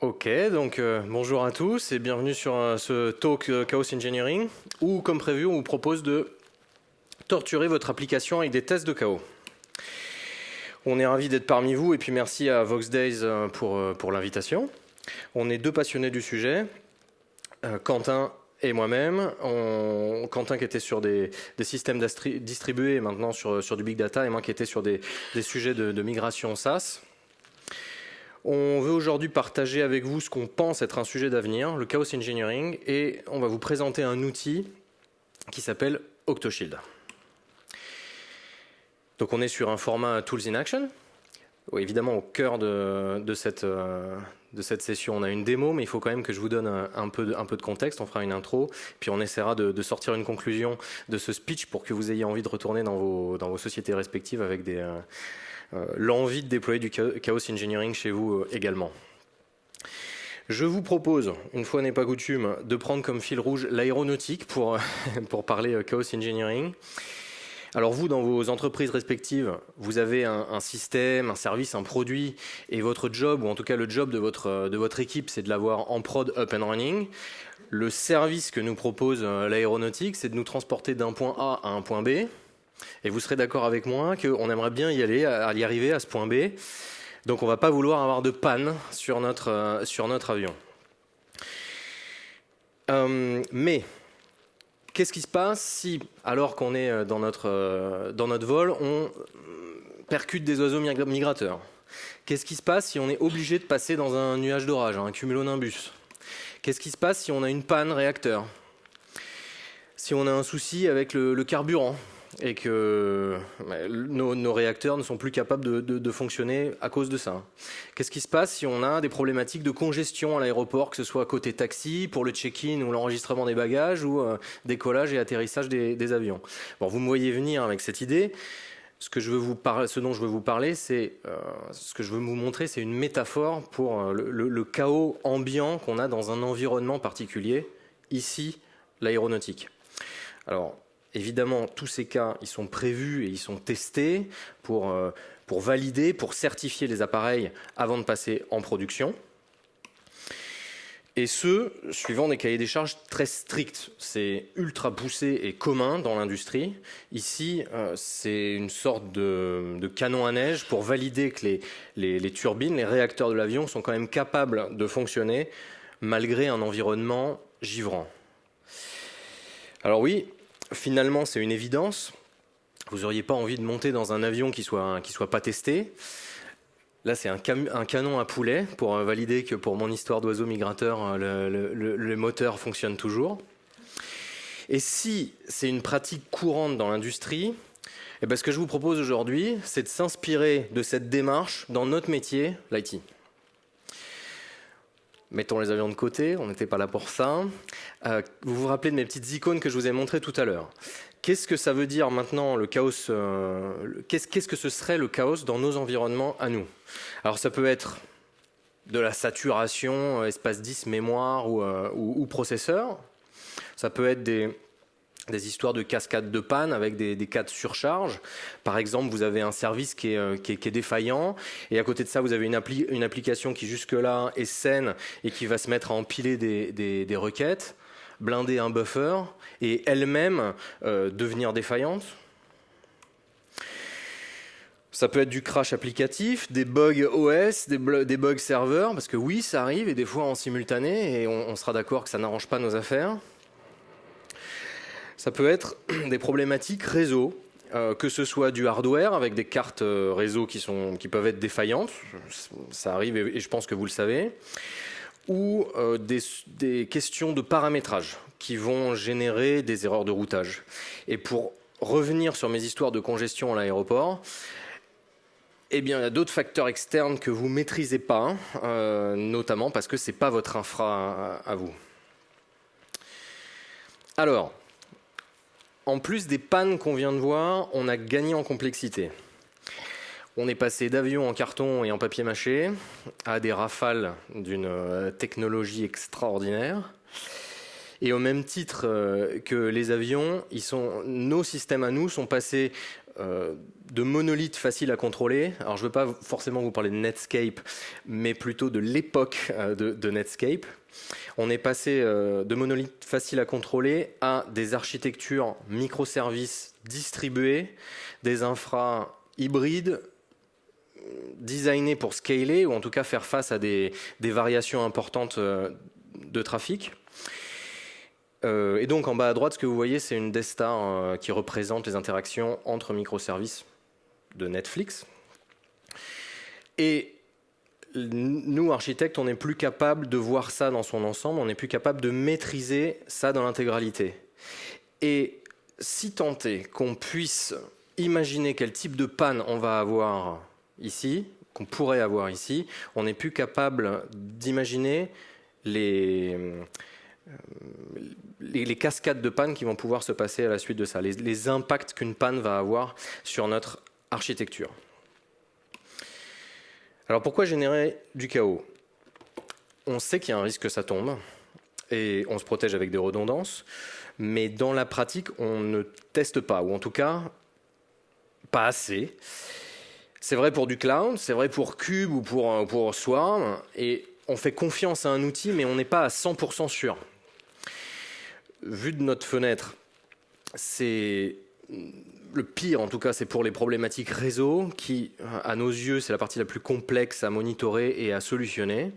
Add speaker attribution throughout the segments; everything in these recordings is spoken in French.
Speaker 1: Ok, donc euh, bonjour à tous et bienvenue sur euh, ce talk euh, Chaos Engineering où, comme prévu, on vous propose de torturer votre application avec des tests de chaos. On est ravis d'être parmi vous et puis merci à Vox Days pour, pour l'invitation. On est deux passionnés du sujet, Quentin et moi-même. Quentin qui était sur des, systèmes distribués et maintenant sur, sur, du big data et moi qui étais sur des, sujets de, de migration SaaS. On veut aujourd'hui partager avec vous ce qu'on pense être un sujet d'avenir, le chaos engineering, et on va vous présenter un outil qui s'appelle OctoShield. Donc on est sur un format Tools in Action. évidemment, au cœur de, cette, euh, de, cette, session, on a une démo, mais il faut quand même que je vous donne un, peu, de, un peu, de, contexte. On fera une intro, puis on essaiera de, sortir une conclusion de ce speech pour que vous ayez envie de retourner dans vos, dans vos sociétés respectives avec des... Euh, l'envie de déployer du chaos engineering chez vous euh, également. Je vous propose, une fois n'est pas coutume, de prendre comme fil rouge l'aéronautique pour, pour parler euh, chaos engineering. Alors vous, dans vos entreprises respectives, vous avez un, système, un service, un produit, et votre job, ou en tout cas le job de votre, de votre équipe, c'est de l'avoir en prod up and running. Le service que nous propose l'aéronautique, c'est de nous transporter d'un point A à un point B. Et vous serez d'accord avec moi qu'on aimerait bien y aller, à y arriver à ce point B. Donc on ne va pas vouloir avoir de panne sur notre, euh, sur notre avion. Euh, mais qu'est-ce qui se passe si, alors qu'on est euh, dans notre, dans notre vol, on percute des oiseaux migrateurs? Qu'est-ce qui se passe si on est obligé de passer dans un nuage d'orage, un cumulonimbus? Qu'est-ce qui se passe si on a une panne réacteur? Si on a un souci avec le carburant? Et que bah, nos, réacteurs ne sont plus capables de, fonctionner à cause de ça. Qu'est-ce qui se passe si on a des problématiques de congestion à l'aéroport, que ce soit côté taxi, pour le check-in ou l'enregistrement des bagages, ou euh, décollage et atterrissage des, avions? Bon, vous me voyez venir avec cette idée. Ce, que je veux vous ce dont je veux vous parler, c'est euh, ce que je veux vous montrer, c'est une métaphore pour euh, le, le chaos ambiant qu'on a dans un environnement particulier, ici l'aéronautique. Alors, Évidemment, tous ces cas, ils sont prévus et ils sont testés pour, euh, pour valider, pour certifier les appareils avant de passer en production. Et ce, suivant des cahiers des charges très stricts. C'est ultra poussé et commun dans l'industrie. Ici, euh, c'est une sorte de, canon à neige pour valider que les, les, les turbines, les réacteurs de l'avion sont quand même capables de fonctionner malgré un environnement givrant. Alors oui, finalement, c'est une évidence. Vous n'auriez pas envie de monter dans un avion qui soit, soit pas testé. Là, c'est un, canon à poulet pour valider que pour mon histoire d'oiseau migrateur, le, moteur fonctionne toujours. Et si c'est une pratique courante dans l'industrie, eh ben, ce que je vous propose aujourd'hui, c'est de s'inspirer de cette démarche dans notre métier, l'IT. Mettons les avions de côté, on n'était pas là pour ça. Euh, vous vous rappelez de mes petites icônes que je vous ai montrées tout à l'heure. Qu'est-ce que ça veut dire maintenant le chaos euh, Qu'est-ce que ce serait le chaos dans nos environnements à nous? Alors ça peut être de la saturation, euh, espace 10, mémoire ou, ou processeur. Ça peut être des, des histoires de cascades de panne avec des, cas de surcharge. Par exemple, vous avez un service euh, qui est, défaillant et à côté de ça, vous avez une, application qui jusque-là est saine et qui va se mettre à empiler des, requêtes, blinder un buffer et elle-même euh, devenir défaillante. Ça peut être du crash applicatif, des bugs OS, des, bugs serveurs, parce que oui, ça arrive et des fois en simultané et on sera d'accord que ça n'arrange pas nos affaires. Ça peut être des problématiques réseau, euh, que ce soit du hardware avec des cartes euh, réseau qui, sont, qui peuvent être défaillantes, ça arrive et, je pense que vous le savez, ou euh, des, questions de paramétrage qui vont générer des erreurs de routage. Et pour revenir sur mes histoires de congestion à l'aéroport, eh bien, il y a d'autres facteurs externes que vous ne maîtrisez pas, notamment parce que ce n'est pas votre infra à vous. Alors, en plus des pannes qu'on vient de voir, on a gagné en complexité. On est passé d'avions en carton et en papier mâché à des rafales d'une euh, technologie extraordinaire. Et au même titre euh, que les avions, nos systèmes à nous sont passés euh, de monolithes faciles à contrôler. Alors je ne veux pas forcément vous parler de Netscape, mais plutôt de l'époque euh, de, Netscape. On est passé de monolithes faciles à contrôler à des architectures microservices distribuées, des infras hybrides designés pour scaler, ou en tout cas faire face à des variations importantes de trafic. Euh, et donc en bas à droite, ce que vous voyez, c'est une Destar euh, qui représente les interactions entre microservices de Netflix. Et nous, architectes, on n'est plus capable de voir ça dans son ensemble, on n'est plus capable de maîtriser ça dans l'intégralité. Et si est qu'on puisse imaginer quel type de panne on va avoir ici, qu'on pourrait avoir ici, on n'est plus capable d'imaginer les, les, cascades de panne qui vont pouvoir se passer à la suite de ça, les, impacts qu'une panne va avoir sur notre architecture. Alors pourquoi générer du chaos? On sait qu'il y a un risque que ça tombe et on se protège avec des redondances, mais dans la pratique, on ne teste pas, ou en tout cas, pas assez. C'est vrai pour du cloud, c'est vrai pour Cube ou pour, pour Swarm, et on fait confiance à un outil, mais on n'est pas à 100% sûr vu de notre fenêtre, c'est le pire, en tout cas, c'est pour les problématiques réseau, qui, à nos yeux, c'est la partie la plus complexe à monitorer et à solutionner.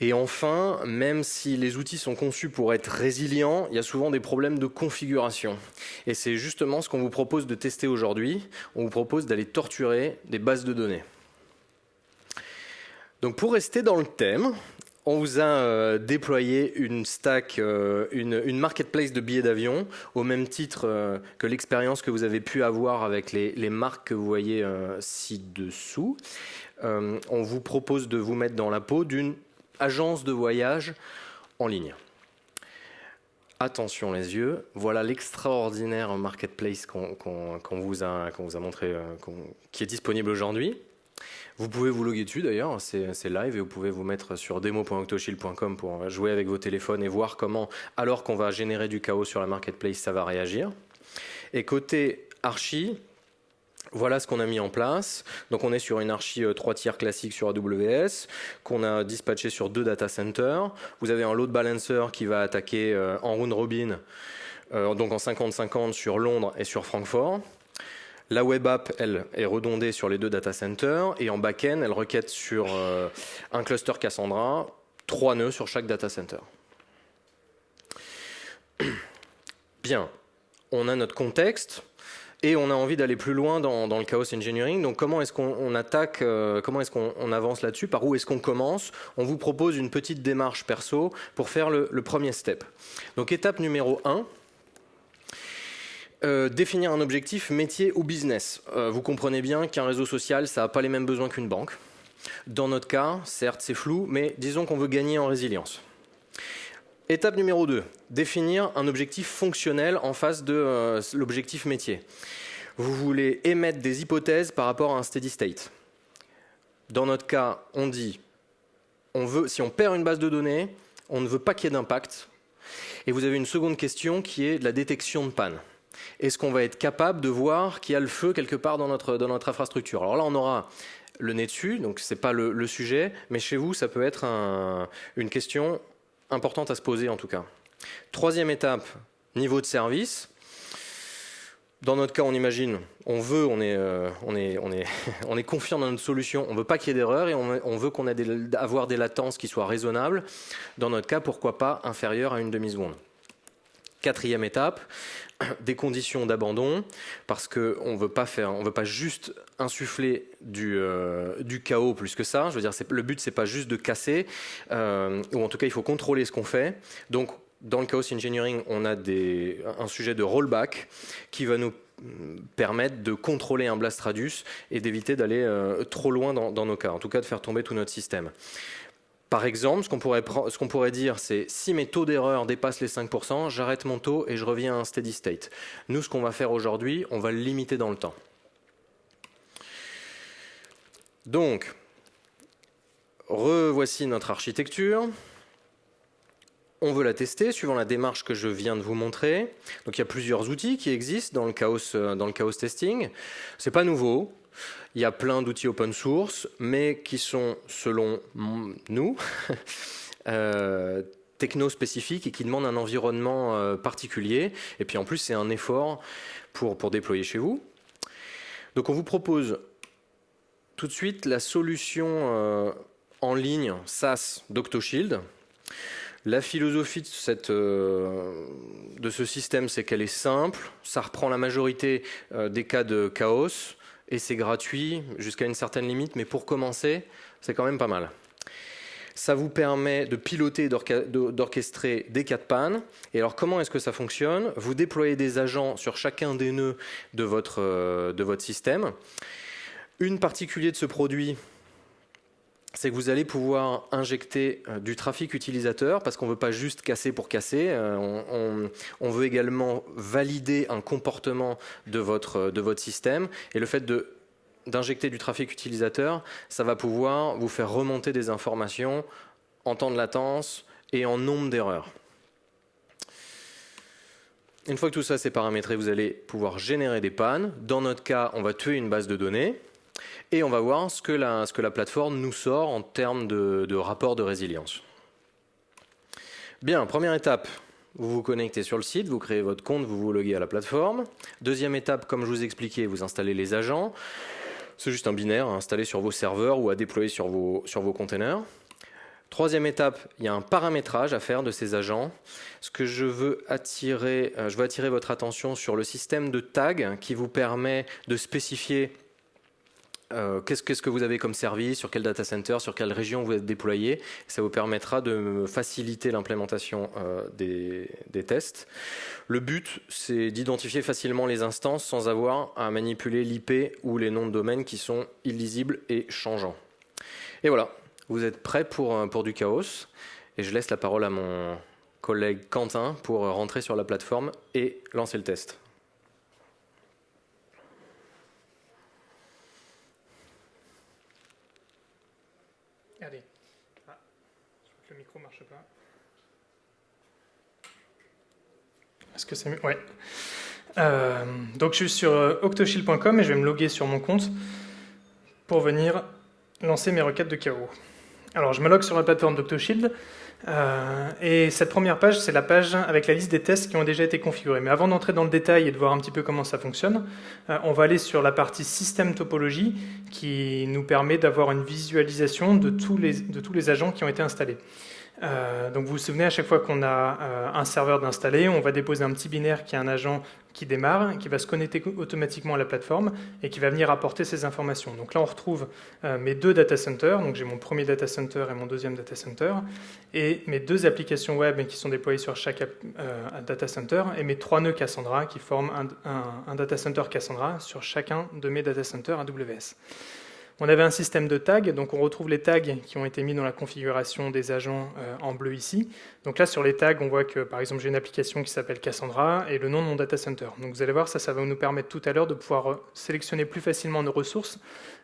Speaker 1: Et enfin, même si les outils sont conçus pour être résilients, il y a souvent des problèmes de configuration. Et c'est justement ce qu'on vous propose de tester aujourd'hui. On vous propose d'aller torturer des bases de données. Donc pour rester dans le thème, on vous a euh, déployé une stack, euh, une, marketplace de billets d'avion, au même titre euh, que l'expérience que vous avez pu avoir avec les, marques que vous voyez ci-dessous. on vous propose de vous mettre dans la peau d'une agence de voyage en ligne. Attention les yeux, voilà l'extraordinaire marketplace qu'on vous a montré, qui est disponible aujourd'hui. Vous pouvez vous loguer dessus d'ailleurs, c'est live et vous pouvez vous mettre sur demo.octoshield.com pour jouer avec vos téléphones et voir comment, alors qu'on va générer du chaos sur la marketplace, ça va réagir. Et côté archi, voilà ce qu'on a mis en place. Donc on est sur une archi 3 euh, tiers classique sur AWS, qu'on a dispatché sur deux data centers. Vous avez un load balancer qui va attaquer euh, en round robin, euh, donc en 50-50 sur Londres et sur Francfort. La web app, elle, est redondée sur les deux data centers et en back-end, elle requête sur euh, un cluster Cassandra, trois nœuds sur chaque data center. Bien, on a notre contexte et on a envie d'aller plus loin dans, le chaos engineering. Donc comment est-ce qu'on attaque, euh, comment est-ce qu'on avance là-dessus, par où est-ce qu'on commence? On vous propose une petite démarche perso pour faire le, le premier step. Donc étape numéro 1, euh, définir un objectif métier ou business. Euh, vous comprenez bien qu'un réseau social, ça n'a pas les mêmes besoins qu'une banque. Dans notre cas, certes, c'est flou, mais disons qu'on veut gagner en résilience. Étape numéro 2, définir un objectif fonctionnel en face de euh, l'objectif métier. Vous voulez émettre des hypothèses par rapport à un steady state. Dans notre cas, on dit, si on perd une base de données, on ne veut pas qu'il y ait d'impact. Et vous avez une seconde question qui est la détection de panne est-ce qu'on va être capable de voir qu'il y a le feu quelque part dans notre, dans notre infrastructure? Alors là, on aura le nez dessus, donc ce n'est pas le, sujet, mais chez vous, ça peut être une question importante à se poser en tout cas. Troisième étape, niveau de service. Dans notre cas, on imagine, on veut, on est, euh, on est, on est, on est confiant dans notre solution, on ne veut pas qu'il y ait d'erreur et on, veut qu'on ait des, des latences qui soient raisonnables. Dans notre cas, pourquoi pas inférieures à une demi-seconde? Quatrième étape, des conditions d'abandon, parce qu'on ne veut pas faire, on veut pas juste insuffler du, euh, chaos plus que ça. Je veux dire, le but, c'est pas juste de casser, euh, ou en tout cas, il faut contrôler ce qu'on fait. Donc, dans le chaos engineering, on a un sujet de rollback qui va nous permettre de contrôler un blast radius et d'éviter d'aller euh, trop loin dans, dans nos cas, en tout cas de faire tomber tout notre système. Par exemple, ce qu'on pourrait, dire, c'est si mes taux d'erreur dépassent les 5%, j'arrête mon taux et je reviens à un steady state. Nous, ce qu'on va faire aujourd'hui, on va le limiter dans le temps. Donc, revoici notre architecture. on veut la tester suivant la démarche que je viens de vous montrer. Donc il y a plusieurs outils qui existent dans le chaos, euh, dans le chaos testing. C'est pas nouveau. Il y a plein d'outils open source, mais qui sont, selon nous, euh, techno-spécifiques et qui demandent un environnement euh, particulier. Et puis en plus, c'est un effort pour, pour déployer chez vous. Donc on vous propose tout de suite la solution en ligne SaaS d'Octoshield. La philosophie euh, de ce système, c'est qu'elle est simple, ça reprend la majorité euh, des cas de chaos, et c'est gratuit jusqu'à une certaine limite, mais pour commencer, c'est quand même pas mal. Ça vous permet de piloter, d'orchestrer des cas de panne. Et alors comment est-ce que ça fonctionne? Vous déployez des agents sur chacun des nœuds de votre, euh, système. Une particulier de ce produit, c'est que vous allez pouvoir injecter euh, du trafic utilisateur parce qu'on ne veut pas juste casser pour casser, euh, on, veut également valider un comportement de votre, de votre système et le fait d'injecter du trafic utilisateur, ça va pouvoir vous faire remonter des informations en temps de latence et en nombre d'erreurs. Une fois que tout ça c'est paramétré, vous allez pouvoir générer des pannes. Dans notre cas, on va tuer une base de données. Et on va voir ce que la, ce que la plateforme nous sort en termes de, de rapport de résilience. Bien, première étape, vous vous connectez sur le site, vous créez votre compte, vous vous loguez à la plateforme. Deuxième étape, comme je vous expliquais, vous installez les agents. C'est juste un binaire à installer sur vos serveurs ou à déployer sur vos, sur vos containers. Troisième étape, il y a un paramétrage à faire de ces agents. Ce que je veux attirer, euh, je veux attirer votre attention sur le système de tag qui vous permet de spécifier euh, qu'est-ce, que vous avez comme service, sur quel data center, sur quelle région vous êtes déployé? Ça vous permettra de faciliter l'implémentation euh, des, tests. Le but, c'est d'identifier facilement les instances sans avoir à manipuler l'IP ou les noms de domaine qui sont illisibles et changeants. Et voilà, vous êtes prêts pour, euh, pour du chaos? Et je laisse la parole à mon collègue Quentin pour rentrer sur la plateforme et lancer le test.
Speaker 2: Allez. Ah, je crois que le micro ne marche pas. Euh, donc je suis sur euh, octoshield.com et je vais me loguer sur mon compte pour venir lancer mes requêtes de chaos. Alors je me log sur la plateforme d'Octoshield euh, et cette première page, c'est la page avec la liste des tests qui ont déjà été configurés. Mais avant d'entrer dans le détail et de voir un petit peu comment ça fonctionne, on va aller sur la partie système topologie qui nous permet d'avoir une visualisation de tous les agents qui ont été installés. Euh, donc vous vous souvenez, à chaque fois qu'on a un serveur d'installer, on va déposer un petit binaire qui est un agent qui démarre, qui va se connecter automatiquement à la plateforme et qui va venir apporter ces informations. Donc là, on retrouve euh, mes deux data centers, donc j'ai mon premier data center et mon deuxième data center, et mes deux applications web qui sont déployées sur chaque euh, data center, et mes trois nœuds Cassandra qui forment un, un data center Cassandra sur chacun de mes data centers AWS. On avait un système de tags, donc on retrouve les tags qui ont été mis dans la configuration des agents euh, en bleu ici. Donc là, sur les tags, on voit que, par exemple, j'ai une application qui s'appelle Cassandra et le nom de mon data center. Donc vous allez voir, ça, ça va nous permettre tout à l'heure de pouvoir euh, sélectionner plus facilement nos ressources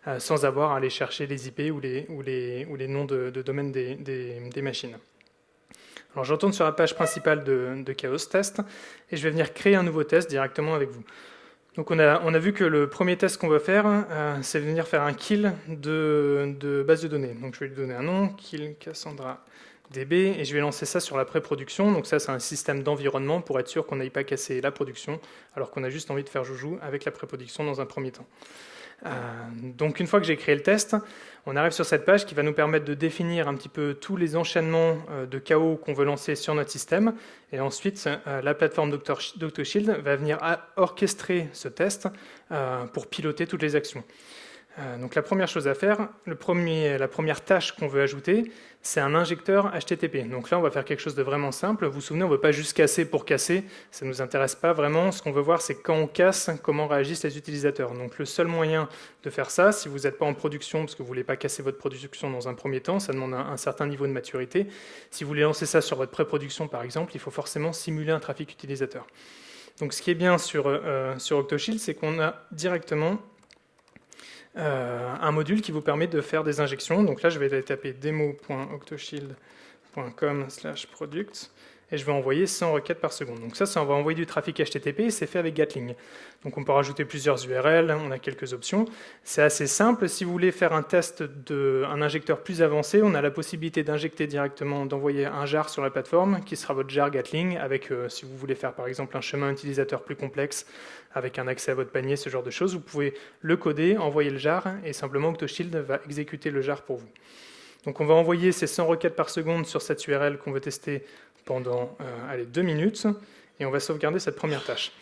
Speaker 2: euh, sans avoir à aller chercher les IP ou les, noms de, domaine des, machines. Alors je retourne sur la page principale de, de Chaos Test et je vais venir créer un nouveau test directement avec vous. Donc on a, vu que le premier test qu'on va faire, euh, c'est venir faire un kill de, base de données. Donc je vais lui donner un nom, kill Cassandra DB, et je vais lancer ça sur la pré-production. Donc ça, c'est un système d'environnement pour être sûr qu'on n'aille pas casser la production, alors qu'on a juste envie de faire joujou avec la pré-production dans un premier temps. Euh, donc une fois que j'ai créé le test, on arrive sur cette page qui va nous permettre de définir un petit peu tous les enchaînements euh, de chaos qu'on veut lancer sur notre système. Et ensuite, euh, la plateforme DoctorShield va venir orchestrer ce test pour piloter toutes les actions. Donc la première chose à faire, la première tâche qu'on veut ajouter, c'est un injecteur HTTP. Donc là, on va faire quelque chose de vraiment simple. Vous vous souvenez, on ne veut pas juste casser pour casser, ça ne nous intéresse pas vraiment. Ce qu'on veut voir, c'est quand on casse, comment réagissent les utilisateurs. Donc le seul moyen de faire ça, si vous n'êtes pas en production, parce que vous ne voulez pas casser votre production dans un premier temps, ça demande un, certain niveau de maturité. Si vous voulez lancer ça sur votre pré-production, par exemple, il faut forcément simuler un trafic utilisateur. Donc ce qui est bien sur, euh, sur Octoshield, c'est qu'on a directement euh, un module qui vous permet de faire des injections. Donc là, je vais aller taper demo.octoshield.com slash product et je vais envoyer 100 requêtes par seconde. Donc ça, ça va envoyer du trafic HTTP c'est fait avec Gatling. Donc on peut rajouter plusieurs URL, on a quelques options. C'est assez simple. Si vous voulez faire un test d'un injecteur plus avancé, on a la possibilité d'injecter directement, d'envoyer un jar sur la plateforme qui sera votre jar Gatling avec, euh, si vous voulez faire par exemple un chemin utilisateur plus complexe avec un accès à votre panier, ce genre de choses, vous pouvez le coder, envoyer le jar et simplement OctoShield va exécuter le jar pour vous. Donc on va envoyer ces 100 requêtes par seconde sur cette URL qu'on veut tester pendant euh, allez, deux minutes et on va sauvegarder cette première tâche.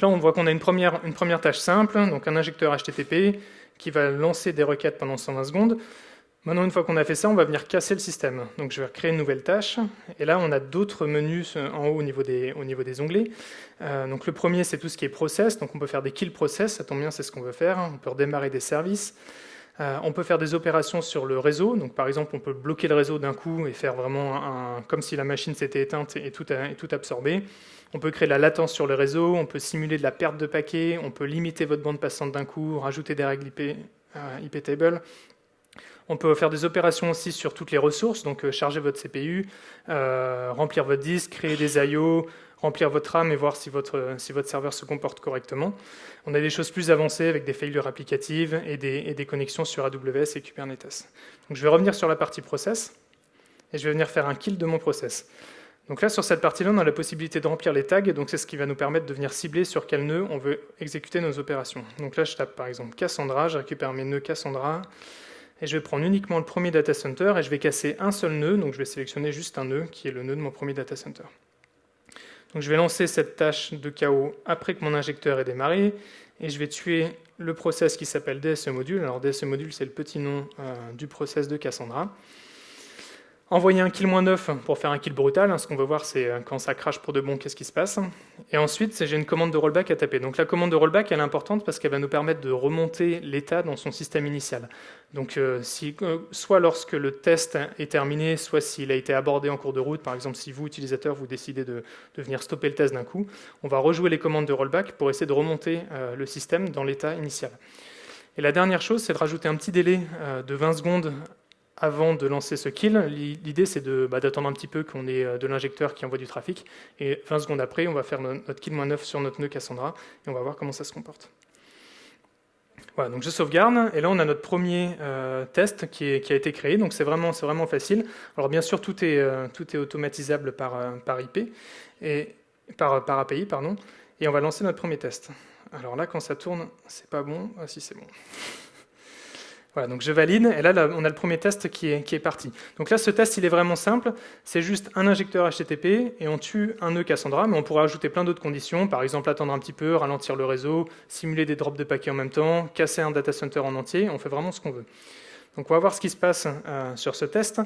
Speaker 2: Là, on voit qu'on a une première, une première tâche simple, donc un injecteur HTTP qui va lancer des requêtes pendant 120 secondes. Maintenant, une fois qu'on a fait ça, on va venir casser le système. Donc, je vais créer une nouvelle tâche. Et là, on a d'autres menus en haut au niveau des, au niveau des onglets. Euh, donc, le premier, c'est tout ce qui est process. Donc, on peut faire des kill process. Ça tombe bien, c'est ce qu'on veut faire. On peut redémarrer des services. Euh, on peut faire des opérations sur le réseau. Par exemple, on peut bloquer le réseau d'un coup et faire vraiment comme si la machine s'était éteinte et tout, absorbé. On peut créer de la latence sur le réseau. On peut simuler de la perte de paquets. On peut limiter votre bande passante d'un coup, rajouter des règles IP, euh, table. On peut faire des opérations aussi sur toutes les ressources, donc euh, charger votre CPU, remplir votre disque, créer des I.O., remplir votre RAM et voir si votre, si votre serveur se comporte correctement. On a des choses plus avancées avec des failures applicatives et des, des connexions sur AWS et Kubernetes. Donc je vais revenir sur la partie process et je vais venir faire un kill de mon process. Donc là, sur cette partie-là, on a la possibilité de remplir les tags, donc c'est ce qui va nous permettre de venir cibler sur quel nœud on veut exécuter nos opérations. Donc là, je tape par exemple Cassandra, je récupère mes nœuds Cassandra, et je vais prendre uniquement le premier data center, et je vais casser un seul nœud, donc je vais sélectionner juste un nœud, qui est le nœud de mon premier data center. Donc je vais lancer cette tâche de chaos après que mon injecteur ait démarré et je vais tuer le process qui s'appelle DSE module. Alors DSE module, c'est le petit nom euh, du process de Cassandra. Envoyer un kill moins 9 pour faire un kill brutal. Hein, ce qu'on veut voir, c'est euh, quand ça crache pour de bon, qu'est-ce qui se passe. Et ensuite, j'ai une commande de rollback à taper. Donc la commande de rollback, elle est importante parce qu'elle va nous permettre de remonter l'état dans son système initial. Donc euh, euh, soit lorsque le test est terminé, soit s'il a été abordé en cours de route, par exemple si vous, utilisateur, vous décidez de, venir stopper le test d'un coup, on va rejouer les commandes de rollback pour essayer de remonter le système dans l'état initial. Et la dernière chose, c'est de rajouter un petit délai de 20 secondes avant de lancer ce kill, l'idée c'est bah, d'attendre un petit peu qu'on ait euh, de l'injecteur qui envoie du trafic, et 20 secondes après, on va faire notre kill moins 9 sur notre nœud Cassandra, et on va voir comment ça se comporte. Voilà, donc je sauvegarde, et là on a notre premier euh, test qui, a été créé, donc c'est vraiment, vraiment facile. Alors bien sûr, tout est, euh, tout est automatisable par, par IP, et, par, par API, pardon, et on va lancer notre premier test. Alors là, quand ça tourne, c'est pas bon. Ah si, c'est bon. Voilà, donc je valide, et là, on a le premier test qui est, parti. Donc là, ce test, il est vraiment simple. C'est juste un injecteur HTTP, et on tue un nœud Cassandra, mais on pourrait ajouter plein d'autres conditions, par exemple attendre un petit peu, ralentir le réseau, simuler des drops de paquets en même temps, casser un data center en entier, on fait vraiment ce qu'on veut. Donc on va voir ce qui se passe euh, sur ce test.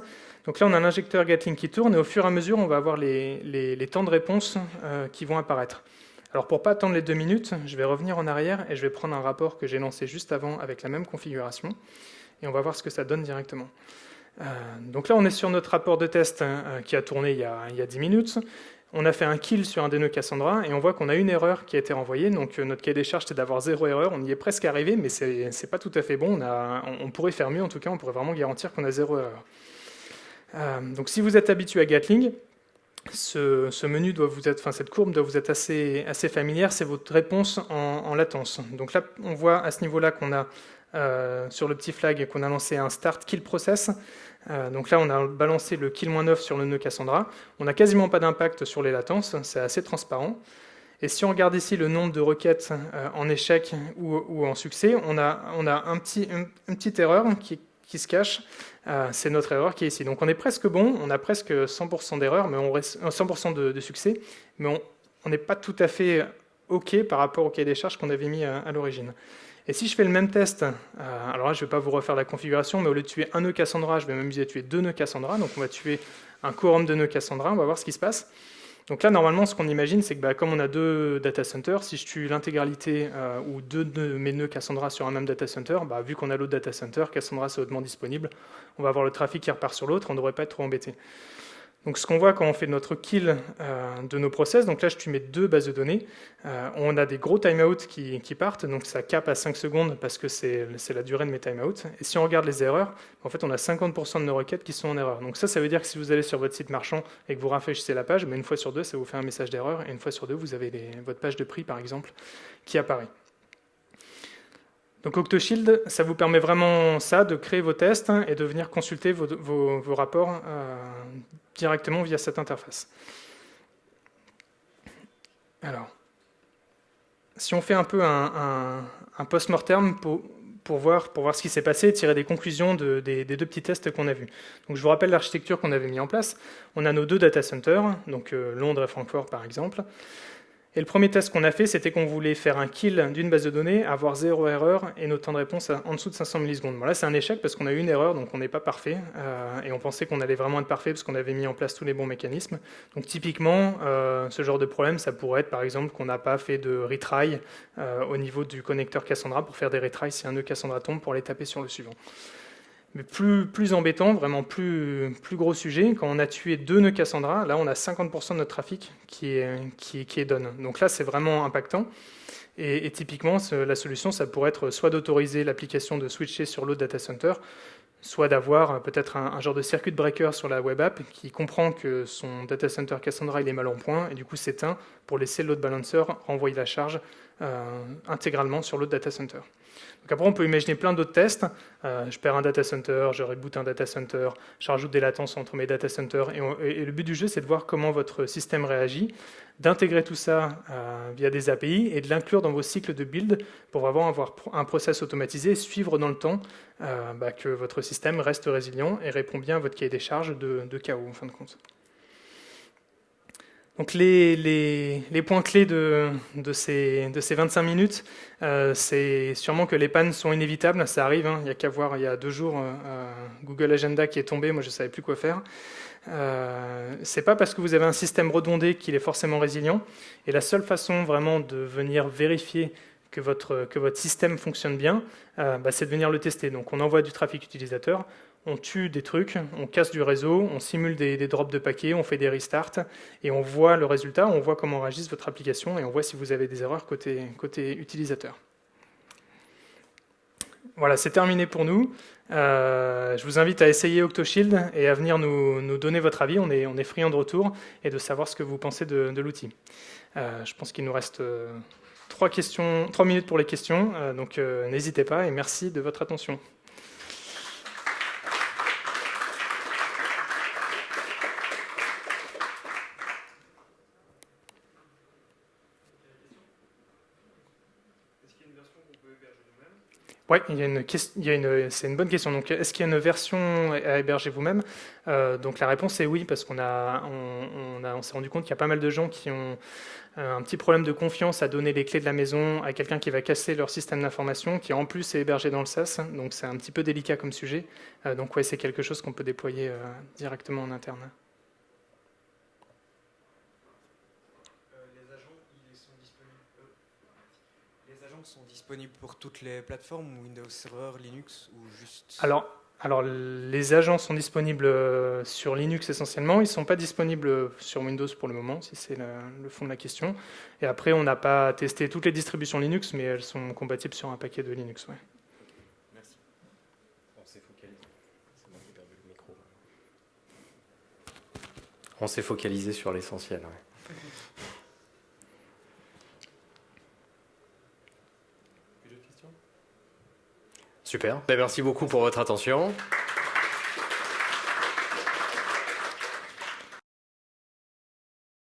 Speaker 2: Donc là, on a l'injecteur Gatling qui tourne, et au fur et à mesure, on va avoir les, les, temps de réponse euh, qui vont apparaître. Alors pour pas attendre les deux minutes, je vais revenir en arrière et je vais prendre un rapport que j'ai lancé juste avant avec la même configuration et on va voir ce que ça donne directement. Euh, donc là, on est sur notre rapport de test hein, euh, qui a tourné il y a, il 10 minutes. On a fait un kill sur un des nœuds Cassandra et on voit qu'on a une erreur qui a été renvoyée. Donc euh, notre cahier des charges, c'est d'avoir zéro erreur. On y est presque arrivé, mais c'est pas tout à fait bon. On, on, pourrait faire mieux, en tout cas, on pourrait vraiment garantir qu'on a zéro erreur. donc si vous êtes habitué à Gatling, ce, menu doit vous être, enfin cette courbe doit vous être assez, assez familière, c'est votre réponse en, latence. Donc là, on voit à ce niveau-là qu'on a euh, sur le petit flag qu'on a lancé un start kill process. Euh, donc là, on a balancé le kill 9 sur le nœud Cassandra. On n'a quasiment pas d'impact sur les latences, c'est assez transparent. Et si on regarde ici le nombre de requêtes euh, en échec ou, en succès, on a, on a un petit, une petite erreur qui se cache. Euh, c'est notre erreur qui est ici. Donc on est presque bon, on a presque 100% d'erreur, mais on reste 100% de, succès, mais on n'est pas tout à fait OK par rapport au cahier des charges qu'on avait mis à, l'origine. Et si je fais le même test, euh, alors là je ne vais pas vous refaire la configuration, mais au lieu de tuer un nœud Cassandra, je vais m'amuser à tuer deux nœuds Cassandra. Donc on va tuer un quorum de nœuds Cassandra, on va voir ce qui se passe. Donc là, normalement, ce qu'on imagine, c'est que bah, comme on a deux data centers, si je tue l'intégralité euh, ou deux de mes nœuds Cassandra sur un même data center, bah, vu qu'on a l'autre data center, Cassandra c'est hautement disponible, on va avoir le trafic qui repart sur l'autre, on ne devrait pas être trop embêté. Donc ce qu'on voit quand on fait notre kill euh, de nos process, donc là je mets deux bases de données, euh, on a des gros timeouts qui, qui partent, donc ça cap à 5 secondes parce que c'est la durée de mes timeouts. Et si on regarde les erreurs, en fait on a 50% de nos requêtes qui sont en erreur. Donc ça, ça veut dire que si vous allez sur votre site marchand et que vous rafraîchissez la page, mais une fois sur deux, ça vous fait un message d'erreur, et une fois sur deux, vous avez votre page de prix par exemple qui apparaît. Donc Octoshield, ça vous permet vraiment ça, de créer vos tests et de venir consulter vos, rapports euh, directement via cette interface. Alors, si on fait un peu un, post-mortem pour, voir, ce qui s'est passé et tirer des conclusions des, deux petits tests qu'on a vus. Je vous rappelle l'architecture qu'on avait mis en place. On a nos deux data centers, donc euh, Londres et Francfort par exemple. Et le premier test qu'on a fait, c'était qu'on voulait faire un kill d'une base de données, avoir zéro erreur et notre temps de réponse en dessous de 500 millisecondes. Bon, là, c'est un échec parce qu'on a eu une erreur, donc on n'est pas parfait. Euh, et on pensait qu'on allait vraiment être parfait parce qu'on avait mis en place tous les bons mécanismes. Donc typiquement, euh, ce genre de problème, ça pourrait être par exemple qu'on n'a pas fait de retry euh, au niveau du connecteur Cassandra pour faire des retries si un nœud Cassandra tombe pour les taper sur le suivant. Mais plus, embêtant, vraiment plus, gros sujet, quand on a tué deux nœuds Cassandra, là on a 50% de notre trafic qui est, qui, qui est done. Donc là c'est vraiment impactant. Et, typiquement, la solution, ça pourrait être soit d'autoriser l'application de switcher sur l'autre data center, soit d'avoir peut-être un, genre de circuit breaker sur la web app qui comprend que son data center Cassandra il est mal en point et du coup s'éteint pour laisser l'autre balancer renvoyer la charge euh, intégralement sur l'autre data center. Donc après, on peut imaginer plein d'autres tests. Euh, je perds un data center, je reboot un data center, je rajoute des latences entre mes data centers. Et, le but du jeu, c'est de voir comment votre système réagit, d'intégrer tout ça euh, via des API et de l'inclure dans vos cycles de build pour vraiment avoir un process automatisé et suivre dans le temps bah, que votre système reste résilient et répond bien à votre cahier des charges de, de chaos, en fin de compte. Donc les, points clés de, ces, 25 minutes, euh, c'est sûrement que les pannes sont inévitables, ça arrive, hein. il n'y a qu'à voir, il y a deux jours, euh, euh, Google Agenda qui est tombé, moi je ne savais plus quoi faire. Euh, c'est pas parce que vous avez un système redondé qu'il est forcément résilient, et la seule façon vraiment de venir vérifier que votre, que votre système fonctionne bien, bah, c'est de venir le tester. Donc on envoie du trafic utilisateur, on tue des trucs, on casse du réseau, on simule des, drops de paquets, on fait des restarts, et on voit le résultat, on voit comment réagisse votre application, et on voit si vous avez des erreurs côté, côté utilisateur. Voilà, c'est terminé pour nous. Euh, je vous invite à essayer Octoshield et à venir nous, donner votre avis. On est, friand de retour et de savoir ce que vous pensez de, l'outil. Euh, je pense qu'il nous reste euh, trois, questions, trois minutes pour les questions, donc n'hésitez pas et merci de votre attention. Oui, il y a une, c'est une bonne question. Donc, est-ce qu'il y a une version à héberger vous-même? Euh, Donc, la réponse est oui, parce qu'on a, on, on, s'est rendu compte qu'il y a pas mal de gens qui ont euh, un petit problème de confiance à donner les clés de la maison à quelqu'un qui va casser leur système d'information, qui en plus est hébergé dans le SaaS. Donc, c'est un petit peu délicat comme sujet. Euh, donc, ouais, c'est quelque chose qu'on peut déployer directement en interne.
Speaker 3: Sont disponibles pour toutes les plateformes, Windows Server, Linux ou juste
Speaker 2: Alors, alors les agents sont disponibles euh, sur Linux essentiellement, ils ne sont pas disponibles sur Windows pour le moment, si c'est le fond de la question. Et après, on n'a pas testé toutes les distributions Linux, mais elles sont compatibles sur un paquet de Linux. Ouais. Merci.
Speaker 1: On s'est focalisé sur l'essentiel. Super. Ben, merci beaucoup pour votre attention.